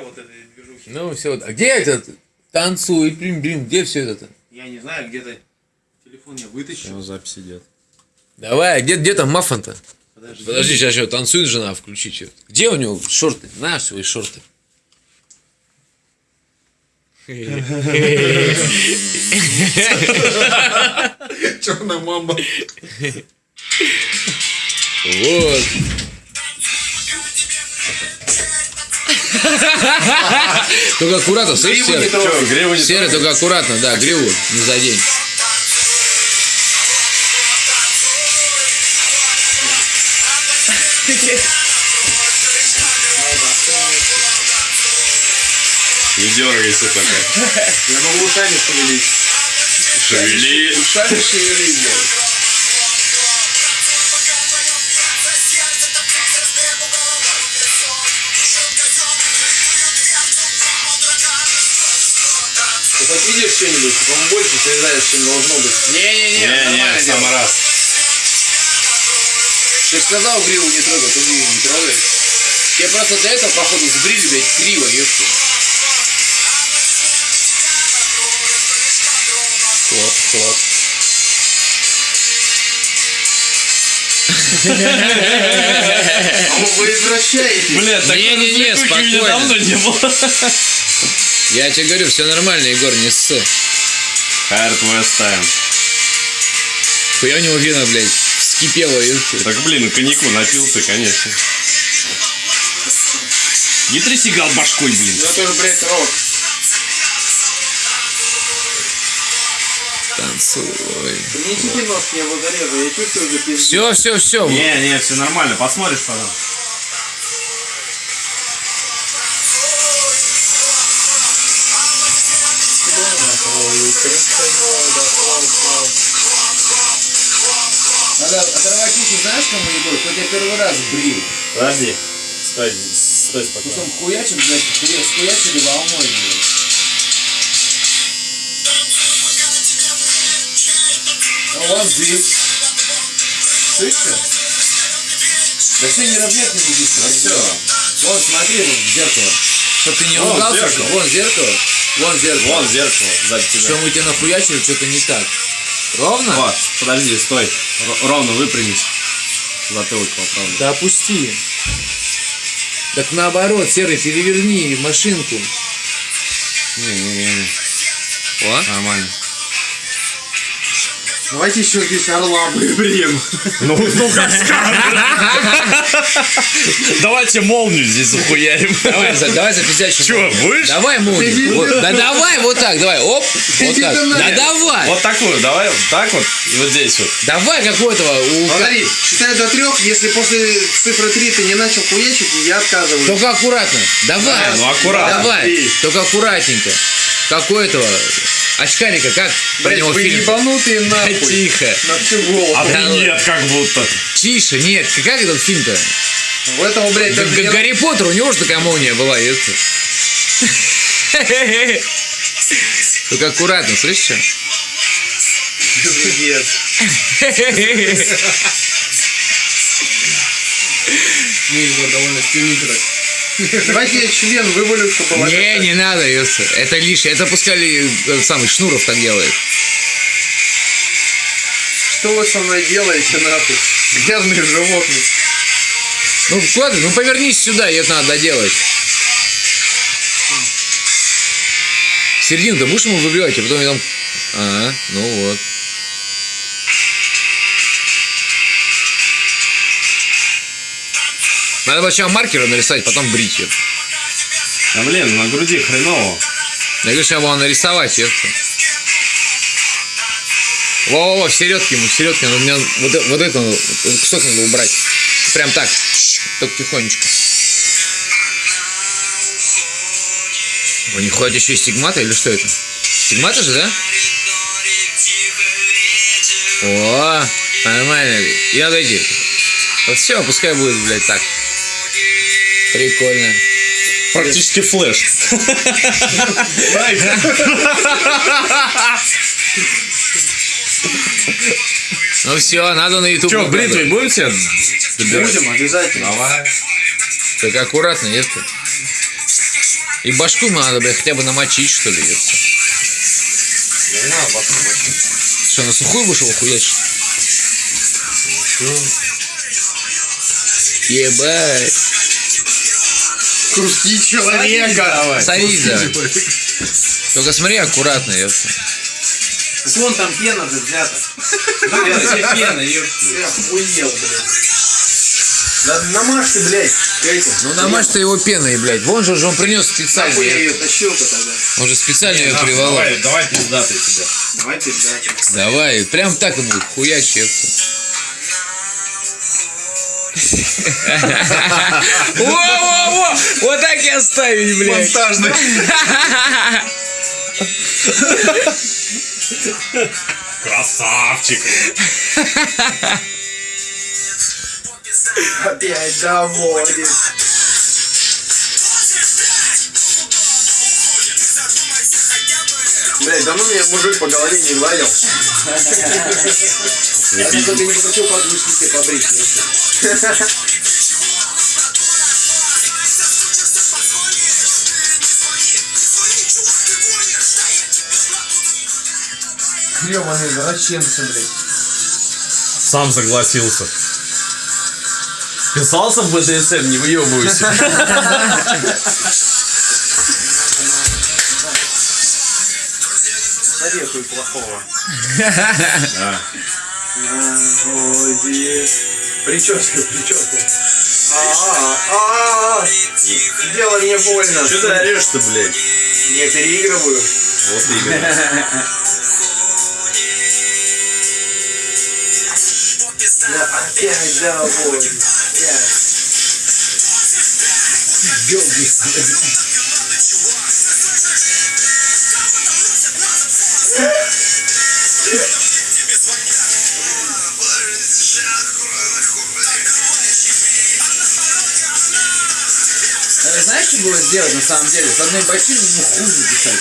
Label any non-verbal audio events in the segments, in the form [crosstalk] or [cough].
вот этой движухи. Ну, все. А где этот? Танцуй, блин, блин, где все это? Я не знаю, где-то телефон я вытащил. Там запись идет. Давай, а где, где там маффан-то? Подожди. Подожди, сейчас что, танцует жена, включи что. Где у него шорты? На свои шорты. [laughs] Черная мамба. Вот. Только аккуратно, слышишь, Серый? трогай. гриву не Серый, только аккуратно, да, гриву не задень. Не дергайся только. Я могу ушами шевелить. Шевели. Ушами шевелить, блядь. Видишь что-нибудь? По-моему, больше срезаешь, чем должно быть. Не-не-не, Не, не, нормально дело. самый раз. Ты же сказал гриву не трогай, ты гриву не трогай. Тебе просто до этого, походу, сбрили, блядь, криво, ёпта. Хлоп, хлоп. А вы извращаете. Бля, так Не-не-не, спокойно. давно не было. Я тебе говорю, все нормально, Егор, не ссы. Hard West Time. Хуя у него вина, блядь, вскипела. Так, блин, коньяку напился, конечно. Не тряси гал башкой, блин. Ну это же, блядь, рок. Танцуй. Принесите нож мне в зарезу, я чувствую уже пиздец. Все, все, все. Не, не, все нормально, посмотришь потом. Надо оторвать уши, знаешь, кому Егор? Кто тебя первый раз брил. Подожди. Стой, стой спокойно. Потом хуячим, блядь, хуя- схуячили волной, блядь. Ну, вон здесь. Слышишь? Да все неравнятно не здесь. Ну все. Вон, смотри, вон, в зеркало. Чтоб ты не Вон ругался. Вон зеркало. Вон зеркало. Вон зеркало сзади тебя. Что мы тебя нахуячили, что-то не так. Ровно? Вот, подожди, стой. Р- ровно выпрямись. Затылок поправлю. Да опусти. Так наоборот, Серый, переверни машинку. Не-не-не. О. Нормально. Давайте еще здесь орла выберем. Ну, ну как Давайте молнию здесь захуярим. Давай, за- давай запиздячим. Чё, будешь? Давай молнию. Вот, да давай вот так, давай, оп. Вот так. Да давай. Вот такую, давай вот так вот и вот здесь вот. Давай какого-то. у- Смотри, считаю до трех, если после цифры три ты не начал хуячить, я отказываюсь. Только аккуратно. Давай. Ну, аккуратно. Давай. Три. Только аккуратненько. Какой этого? Очкарика, как про него вы фильм? ебанутые нахуй. Тихо. На всю голову. А Да, нет, как будто. Тише, нет. Как этот фильм-то? У этого, блядь, Г- даже Г- не- Гарри Поттер, у него же такая молния была, это. Только аккуратно, слышишь? Пиздец. [laughs] Ну, Егор довольно стремительно. Давайте я член вывалю, чтобы Не, не надо. Это лишнее. Это пускай этот самый Шнуров так делает. Что вы со мной делаете, нахуй? Грязные животные. Ну, куда ты? Ну, повернись сюда, это надо доделать. Середину-то будешь ему выбивать, а потом я там... Ага, ну вот. Надо сначала маркером нарисовать, потом брить её. А блин, на груди хреново. Я говорю, сейчас было нарисовать, ёпта. Во-во-во, в середке ему, в середке. У меня вот, э- вот это, вот этот кусок надо убрать. Прям так. Только тихонечко. У них ходят еще и стигматы или что это? Стигматы же, да? О, нормально. И надо эти. Вот все, пускай будет, блядь, так. Прикольно. Практически флеш. Ну все, надо на YouTube. Че, бритвой будем тебе? Будем, обязательно. Давай. Так аккуратно, если. И башку надо, блядь, хотя бы намочить, что ли. ёпта. Не надо башку мочить. Что, на сухую вышел хуячить? Ебать. Куски человека. Садись давай. Только смотри аккуратно, ёпта. Так вон там пена же взята. Пена, тебе пена, ёпта. Я охуел, блядь. Да намажь ты, блядь, этим. Ну намажь ты его пеной, блядь. Вон же, он принес специально. Нахуй я ее тащил-то тогда. Он же специально ее приволок. Давай, давай пиздатый тебя. Давай ты, блядь. Давай, прям так и будет, хуяч, ёпта. Во-во-во! Вот так и оставить, блядь. Монтажный. Красавчик. Опять доводит. Блять, давно меня мужик по голове не гладил. Не Я пизди. только не захотел подвышки себе побрить. если. Ёбаный извращенцы, блядь. Сам согласился. Писался в БДСМ, не выебывайся. Советую плохого. Да. Наводит. Прическа, прическа. А-а-а. Дело мне больно. Что ты орешь-то, блядь? Не переигрываю. Вот именно. Да, опять доводит. Опять. Э, Знаешь, что было сделать на самом деле? С одной бочиной ему хуй записать.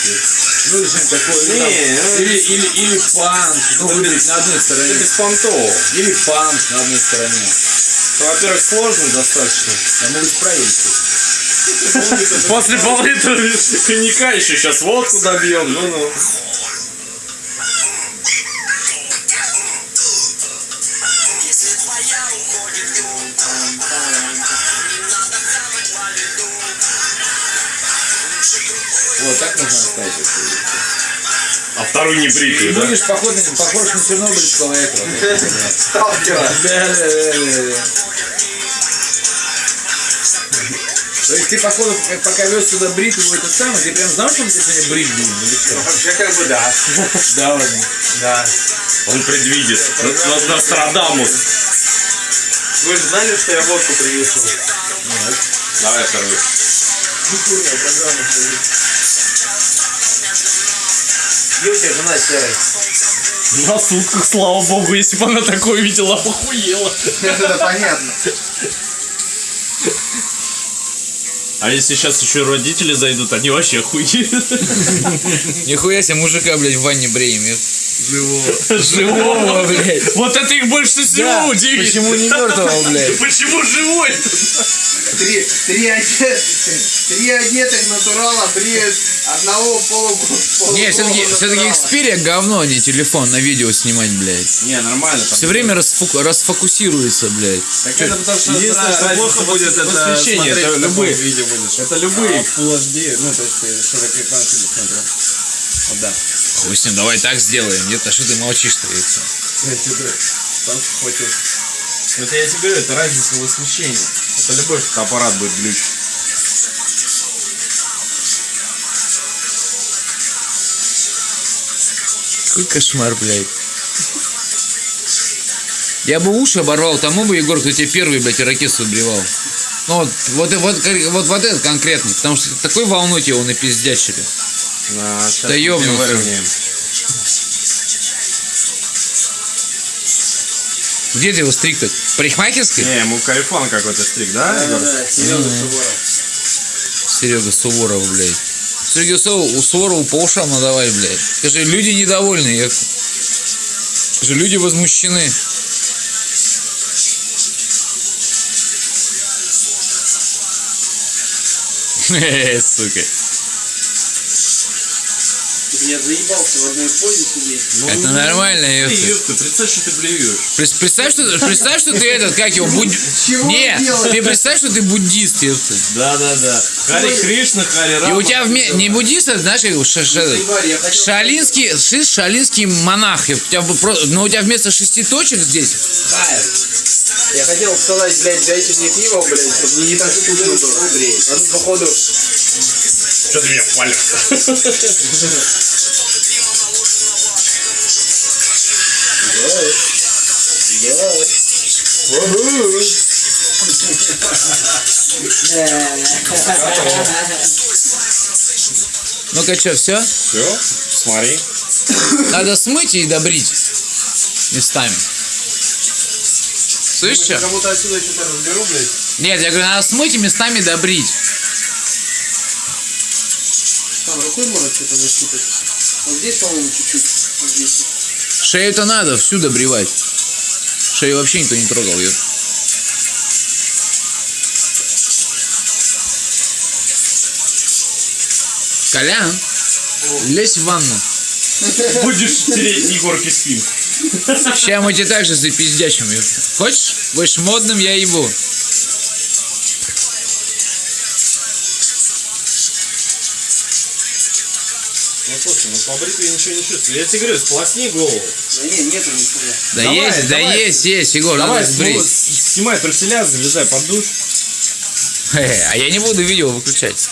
Ну или что-нибудь такое. ну, там, Не, ну, или, или, или панч. Ну, выбрать на одной стороне. беспонтово. Или панч на одной стороне. Во-первых, сложно достаточно. Я могу справить. После пол-литра коньяка еще сейчас водку добьем. Ну-ну. Вот так можно оставить. А второй не бритый, да? будешь похож, похож на чернобыльского этого. [laughs] Сталкера. Да-да-да-да. То есть ты, походу, пока вез сюда бритву этот самый, ты прям знал, что мы тебя сегодня брить будем? Или что? Вообще как бы да. [laughs] Да, ладно. Да. Он предвидит. Нострадамус. Вы же знали, что я водку принесу? Давай второй. Культурная программа. Где у тебя жена серой? На сутках, слава богу, если бы она такое видела, похуела. Это понятно. А если сейчас еще родители зайдут, они вообще охуеют. Нихуя себе мужика, блядь, в ванне бреем. Живого. Живого, блядь. Вот это их больше всего Да, удивит. почему не мертвого, блядь? Почему живой? Три, три, одет, три одетых натурала бреют одного полу, полу Не, все-таки все-таки Xperia говно, а не телефон на видео снимать, блядь. Не, нормально. Все время расфу- расфокусируется, блядь. Так это потому что Единственное, что плохо будет, это освещение. смотреть Это любые. таком виде будешь. Это любые. А, Full HD, ну то есть ты широкоэкранный смотрел. Вот да. Ним, давай так сделаем. Нет, а что ты молчишь-то? Я тебе хватил. Ну это я тебе говорю, это разница в освещении. Это любой Аппарат будет глючить. Какой кошмар, блядь. Я бы уши оборвал тому бы, Егор, кто тебе первый, блядь, ирокез выбривал. Ну вот, вот, вот, вот, вот этот конкретный, потому что такой волной его напиздячили. А, сейчас Да выровняем. Где ты его стриг так? В парикмахерской? Не, ему кайфон какой-то стрик, да? Егор? Серега Суворов. Серега Суворов, блядь. Серега Су- у Суворова по ушам надавай, блядь. Скажи, люди недовольны, я... Скажи, люди возмущены. [laughs] Э, Сука. Ты меня заебался в одной позе сидеть. Это нормально, Ты, ёпта. ёпта, представь, что ты блюешь. Представь, что, представь, что ты этот, как его, будд... Чего Не, вы делаете? ты представь, что ты буддист, ёпта. Да, да, да. Хари Кришна, Хари И Рама. у тебя вме... не буддист, а знаешь, как я хотел- шалинский, ши- шалинский монах. И У тебя Но у тебя вместо шести точек здесь Хайр. Я хотел сказать, блядь, дайте мне пиво, блядь, чтобы мне не так скучно было. А тут, походу, Что ты меня палишь? [laughs] Ну-ка, что, все? Все, смотри. Надо смыть и добрить местами. Слышишь, что? кому-то отсюда что-то разберу, блядь. Нет, я говорю, надо смыть и местами добрить. Там рукой можно что-то нащупать. Вот здесь, по-моему, чуть-чуть. Вот здесь. Шею-то надо всю добривать. Шею вообще никто не трогал ее. Колян, лезь в ванну. Будешь тереть Егорке спинку. Сейчас мы тебе также запиздячим. Хочешь? Будешь модным, я ебу. Ну побритый я ничего не чувствую. Я тебе говорю, сполосни голову. Да не, нету нихуя. Да Давай, есть, да давай. есть, есть, Егор, Давай, надо ну, сбрить. снимай труселя, залезай под душ. Хе-хе, А я не буду видео выключать.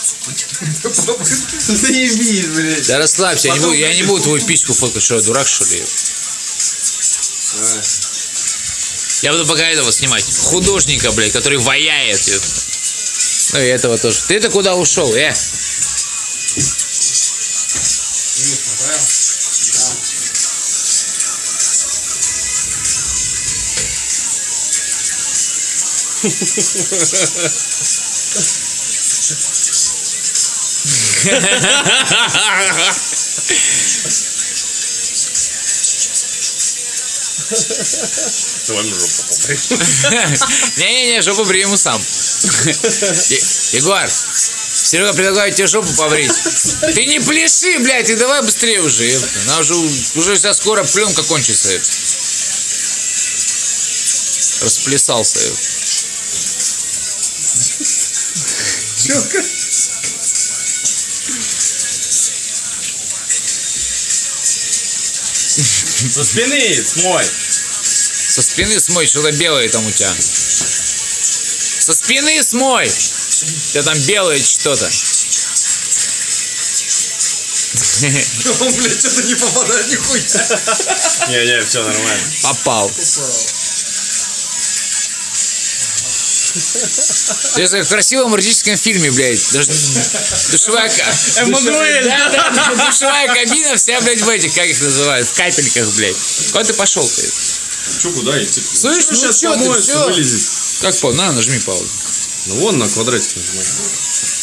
Заебись, блядь. Да расслабься, я не буду, я не буду твою письку фоткать, что я дурак что ли? Я буду пока этого снимать. Художника, блядь, который ваяет. Ну и этого тоже. Ты-то куда ушел, э? Давай мне жопу побрей. Не-не-не, жопу приму сам. Егор, Серега предлагает тебе жопу побрить. [laughs] Ты не пляши, блядь, и давай быстрее уже. ёпта. Нам уже, уже сейчас скоро пленка кончится. ёпта. Расплясался. ёпта. Со спины смой. Со спины смой, что-то белое там у тебя. Со спины смой! У тебя там белое что-то. Он, блядь, что-то не попадает нихуя. Не-не, все нормально. Попал. Это в красивом эротическом фильме, блядь. Душевая... Эммануэль. Да, да, да, душевая кабина вся, блядь, в этих, как их называют, в капельках, блядь. Куда ты пошел ты? Че, куда идти? Слышь, ну сейчас чё ты, вылезет. Как по? На, нажми паузу. Ну вон на квадратик нажимай.